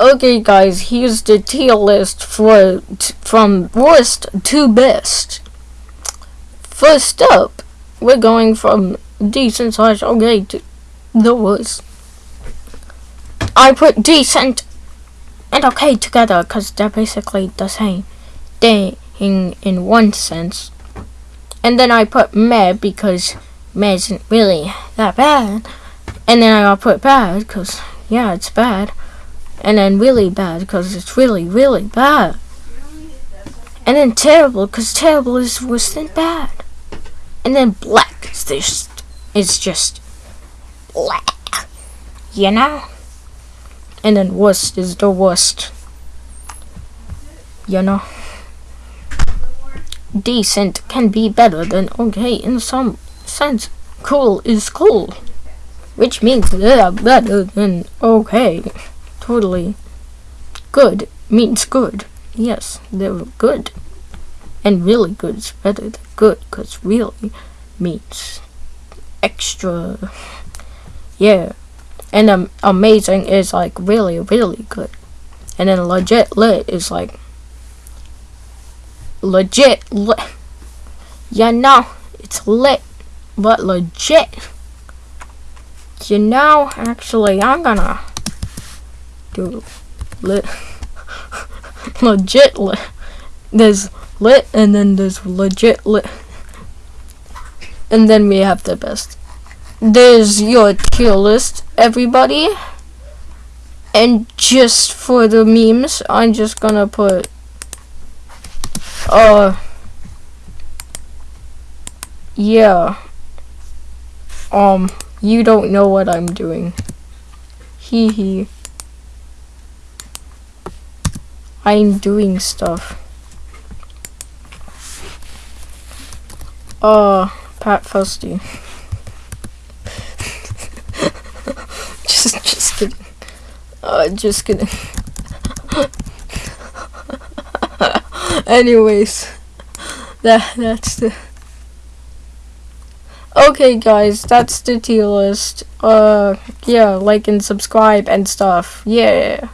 Okay, guys, here's the tier list for from worst to best. First up, we're going from decent slash okay to the worst. I put decent and okay together because they're basically the same thing in one sense. And then I put meh because meh isn't really that bad. And then I put bad because, yeah, it's bad and then really bad because it's really, really bad. And then terrible because terrible is worse than bad. And then black is just, it's just black, you know? And then worst is the worst, you know? Decent can be better than okay in some sense. Cool is cool, which means they're better than okay totally good means good. Yes, they're good. And really good is better than good because really means extra. Yeah. And um, amazing is like really, really good. And then legit lit is like legit lit. Yeah, no, it's lit, but legit. You know, actually, I'm gonna Lit. legit lit. There's lit and then there's legit lit. And then we have the best. There's your tier list, everybody. And just for the memes, I'm just gonna put uh yeah. Um, you don't know what I'm doing. Hee hee. I'm doing stuff. Oh, Pat Fusty. just, just kidding. Uh, just kidding. Anyways, that that's the. Okay, guys, that's the tier list. Uh, yeah, like and subscribe and stuff. Yeah.